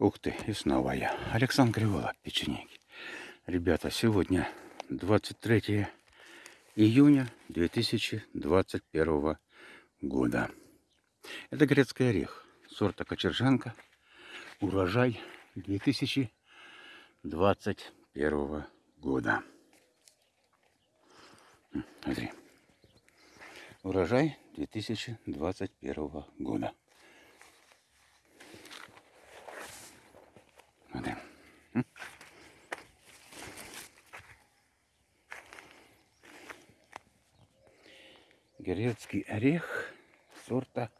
Ух ты, и снова я. Александр Кривола, печенеги. Ребята, сегодня 23 июня 2021 года. Это грецкий орех сорта Кочержанка. Урожай 2021 года. Смотри. Урожай 2021 года. Грецкий орех сорта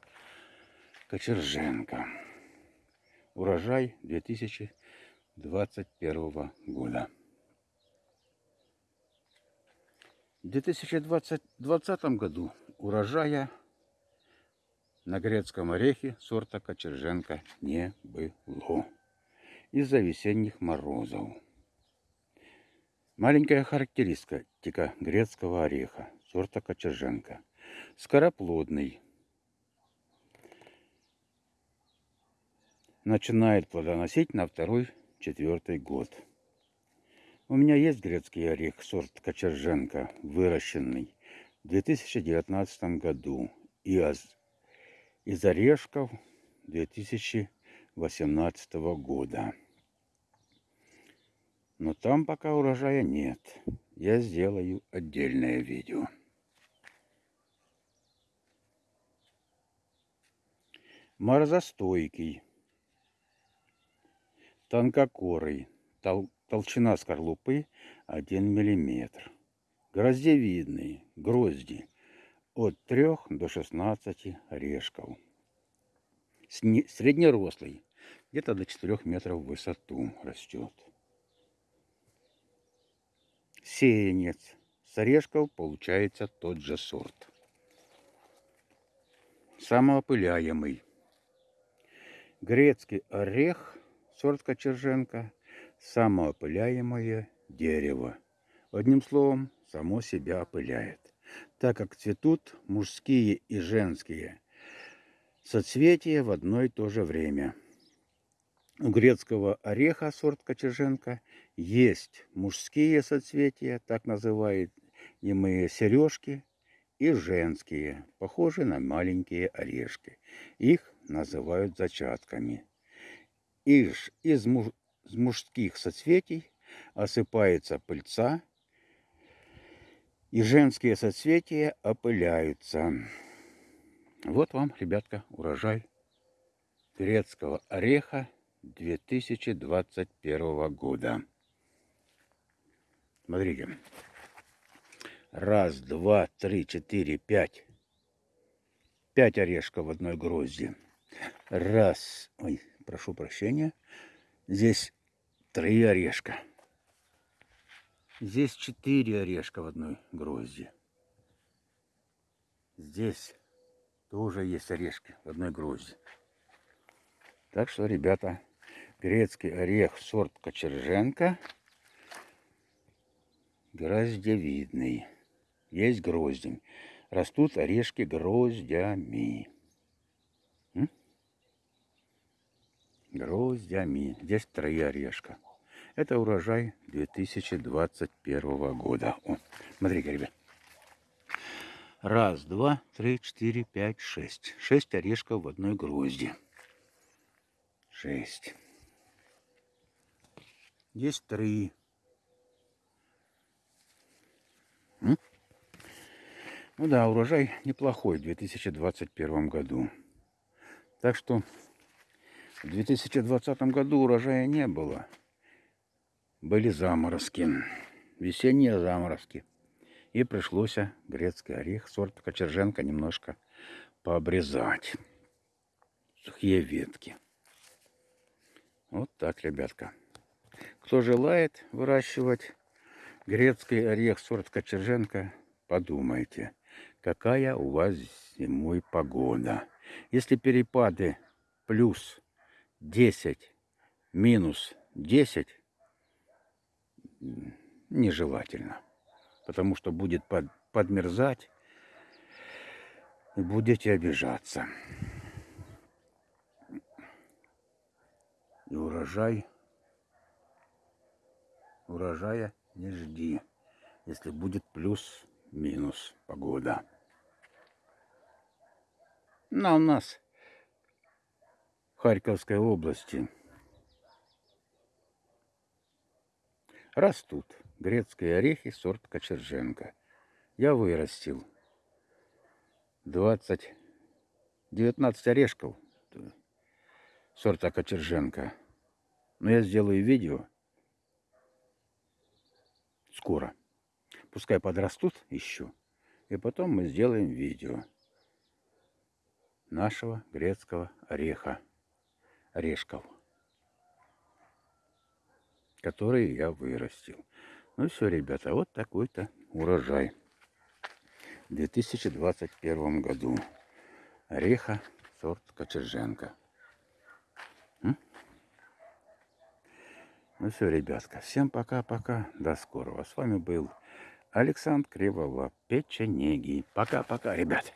Кочерженко. Урожай 2021 года. В 2020 году урожая на грецком орехе сорта Кочерженко не было из-за весенних морозов. Маленькая характеристика грецкого ореха сорта Кочерженко. Скороплодный. Начинает плодоносить на второй-четвертый год. У меня есть грецкий орех сорт Кочерженко, выращенный в 2019 году. И из орешков 2018 года. Но там пока урожая нет. Я сделаю отдельное видео. Морозостойкий, тонкокорый, тол толщина скорлупы 1 мм. Гроздевидные грозди от 3 до 16 орешков. Среднерослый, где-то до 4 метров в высоту растет. Сеянец. С орешков получается тот же сорт. Самоопыляемый. Грецкий орех, сорт Кочерженко, самоопыляемое дерево. Одним словом, само себя опыляет, так как цветут мужские и женские соцветия в одно и то же время. У грецкого ореха сорт Кочерженко есть мужские соцветия, так называемые сережки, и женские, похожие на маленькие орешки. Их называют зачатками. Из, из муж, мужских соцветий осыпается пыльца, и женские соцветия опыляются. Вот вам, ребятка, урожай грецкого ореха 2021 года. Смотрите. Раз, два, три, четыре, пять. Пять орешков в одной грозди. Раз. Ой, прошу прощения. Здесь три орешка. Здесь четыре орешка в одной грозди. Здесь тоже есть орешки в одной грозди. Так что, ребята, грецкий орех сорт Кочерженко гроздевидный. Есть гроздень. Растут орешки гроздями. Гроздями. Здесь три орешка. Это урожай 2021 года. О, смотрите, ребят. Раз, два, три, четыре, пять, шесть. Шесть орешков в одной грозди. Шесть. Есть три. Ну да, урожай неплохой в 2021 году. Так что в 2020 году урожая не было. Были заморозки, весенние заморозки. И пришлось грецкий орех сорта Кочерженко немножко пообрезать. Сухие ветки. Вот так, ребятка. Кто желает выращивать Грецкий орех сорт Кочерженко, подумайте, какая у вас зимой погода. Если перепады плюс 10, минус 10, нежелательно. Потому что будет под, подмерзать и будете обижаться. И урожай, урожая не жди, если будет плюс-минус погода. На у нас Харьковской области растут грецкие орехи сорт Кочерженко. Я вырастил 20, 19 орешков сорта Кочерженко. Но я сделаю видео скоро. Пускай подрастут еще. И потом мы сделаем видео нашего грецкого ореха. Орешков. Которые я вырастил. Ну все, ребята, вот такой-то урожай. В 2021 году. Ореха сорт Кочерженко. Ну все, ребятка, всем пока-пока, до скорого. С вами был Александр Криволап, печенеги. Пока-пока, ребят.